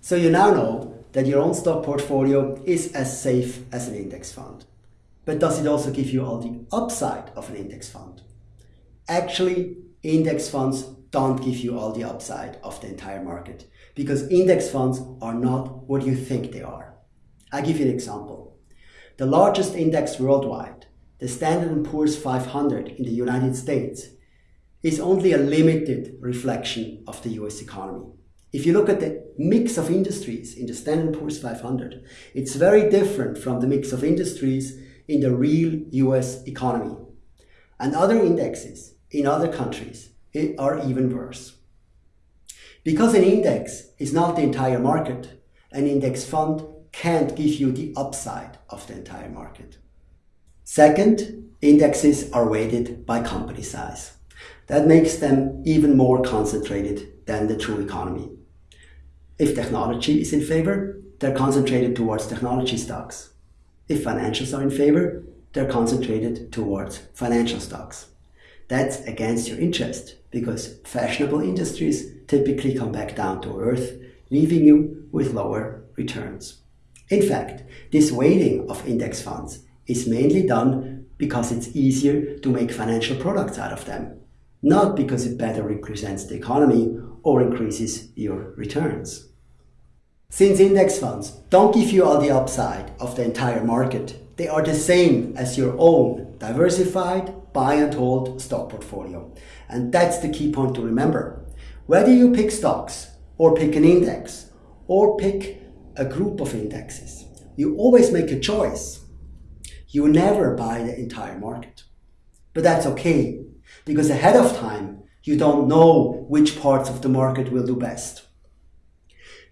So you now know that your own stock portfolio is as safe as an index fund. But does it also give you all the upside of an index fund? Actually, index funds don't give you all the upside of the entire market because index funds are not what you think they are. I'll give you an example. The largest index worldwide, the Standard & Poor's 500 in the United States, is only a limited reflection of the US economy. If you look at the mix of industries in the Standard & Poor's 500, it's very different from the mix of industries in the real US economy. And other indexes in other countries are even worse. Because an index is not the entire market, an index fund can't give you the upside of the entire market. Second, indexes are weighted by company size. That makes them even more concentrated than the true economy. If technology is in favor, they're concentrated towards technology stocks. If financials are in favor, they're concentrated towards financial stocks. That's against your interest because fashionable industries typically come back down to earth, leaving you with lower returns. In fact, this weighting of index funds is mainly done because it's easier to make financial products out of them, not because it better represents the economy or increases your returns. Since index funds don't give you all the upside of the entire market, they are the same as your own diversified buy and hold stock portfolio. And that's the key point to remember. Whether you pick stocks or pick an index or pick a group of indexes, you always make a choice. You never buy the entire market. But that's okay because ahead of time, you don't know which parts of the market will do best.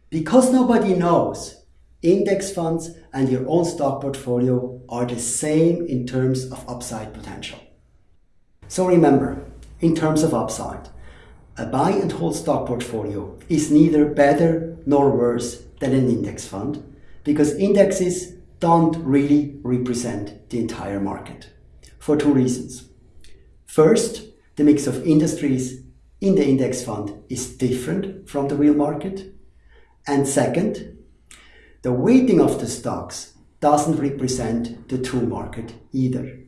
Because nobody knows, index funds and your own stock portfolio are the same in terms of upside potential. So remember, in terms of upside, a buy and hold stock portfolio is neither better nor worse than an index fund because indexes don't really represent the entire market for two reasons. First, the mix of industries in the index fund is different from the real market. And second, the weighting of the stocks doesn't represent the true market either.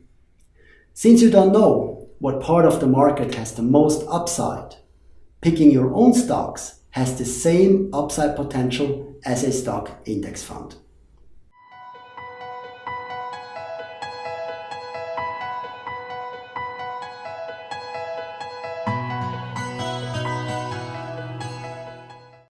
Since you don't know what part of the market has the most upside, picking your own stocks has the same upside potential as a stock index fund.